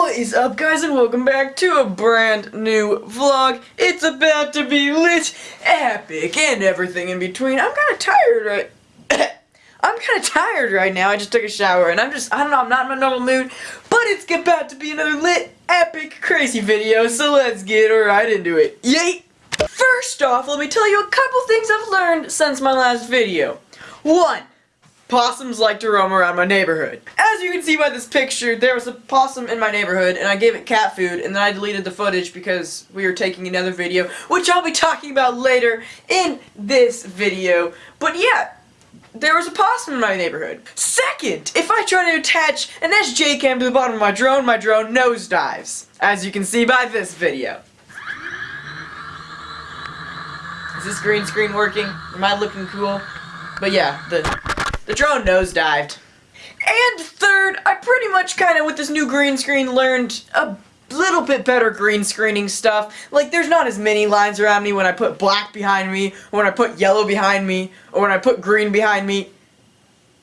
What is up guys and welcome back to a brand new vlog. It's about to be lit, epic, and everything in between. I'm kind of tired right I'm kind of tired right now. I just took a shower and I'm just, I don't know, I'm not in my normal mood. But it's about to be another lit, epic, crazy video, so let's get right into it. Yay! First off, let me tell you a couple things I've learned since my last video. One, possums like to roam around my neighborhood. As you can see by this picture, there was a possum in my neighborhood, and I gave it cat food, and then I deleted the footage because we were taking another video, which I'll be talking about later in this video. But yeah, there was a possum in my neighborhood. Second, if I try to attach an SJ cam to the bottom of my drone, my drone nosedives. As you can see by this video. Is this green screen working? Am I looking cool? But yeah, the the drone nosedived. And third, I pretty much kind of, with this new green screen, learned a little bit better green screening stuff. Like, there's not as many lines around me when I put black behind me, or when I put yellow behind me, or when I put green behind me.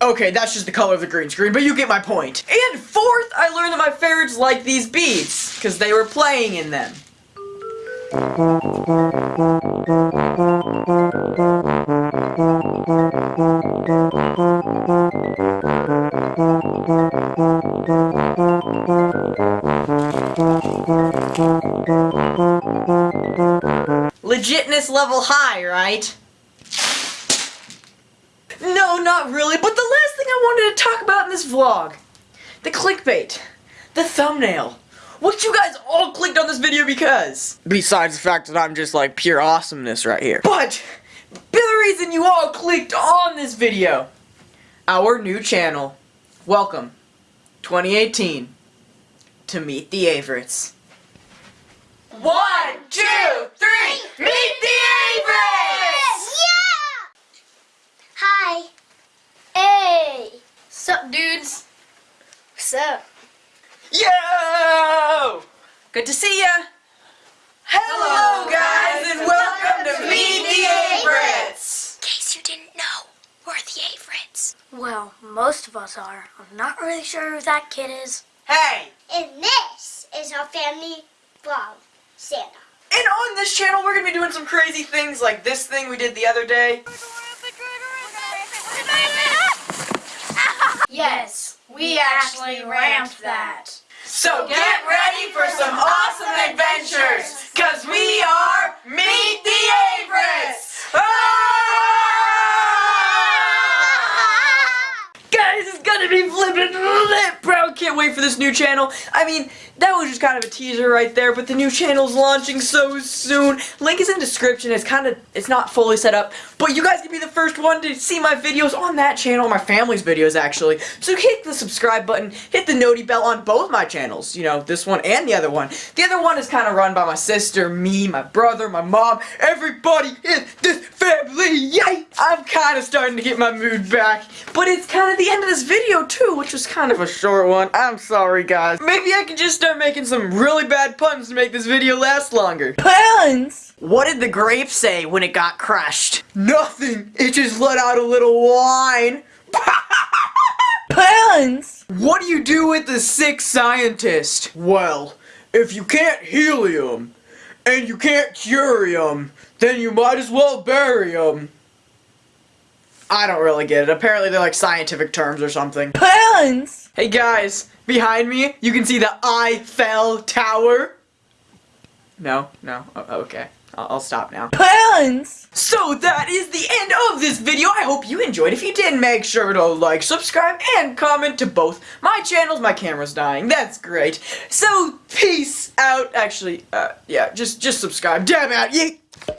Okay, that's just the color of the green screen, but you get my point. And fourth, I learned that my ferrets like these beads, because they were playing in them. Legitness level high, right? No, not really, but the last thing I wanted to talk about in this vlog. The clickbait. The thumbnail. What you guys all clicked on this video because? Besides the fact that I'm just like pure awesomeness right here. But, the reason you all clicked on this video. Our new channel. Welcome. 2018 to Meet the Averets. One, two, three, Meet the Averets! Yeah! Hi. Hey. Sup, dudes? What's up? Yo! Good to see ya! Hello, guys, and welcome to Meet the Averets! In case you didn't know, we're the Averets. Well, most of us are. I'm not really sure who that kid is. Hey! And this is our family vlog, Santa. And on this channel, we're gonna be doing some crazy things like this thing we did the other day. Yes, we actually ramped that. So get ready for some awesome adventures, cause we are Meet the Averets! Ah! Guys, it's gonna be flippin' lit, bro! Wait for this new channel. I mean, that was just kind of a teaser right there, but the new channel's launching so soon. Link is in description. It's kind of, it's not fully set up, but you guys can be the first one to see my videos on that channel, my family's videos actually. So hit the subscribe button, hit the noti bell on both my channels, you know, this one and the other one. The other one is kind of run by my sister, me, my brother, my mom, everybody in this family, yay! I'm kind of starting to get my mood back, but it's kind of the end of this video too, which was kind of a short one. I'm sorry guys. Maybe I can just start making some really bad puns to make this video last longer. Puns? What did the grape say when it got crushed? Nothing. It just let out a little wine. Puns? What do you do with the sick scientist? Well, if you can't heal him, and you can't cure him, then you might as well bury him. I don't really get it. Apparently they're like scientific terms or something. Puns! Hey guys, behind me, you can see the Eiffel Tower. No, no, okay. I'll, stop now. Puns! So that is the end of this video. I hope you enjoyed. If you did, make sure to like, subscribe, and comment to both my channels. My camera's dying. That's great. So, peace out. Actually, uh, yeah, just, just subscribe. Damn it, yeet!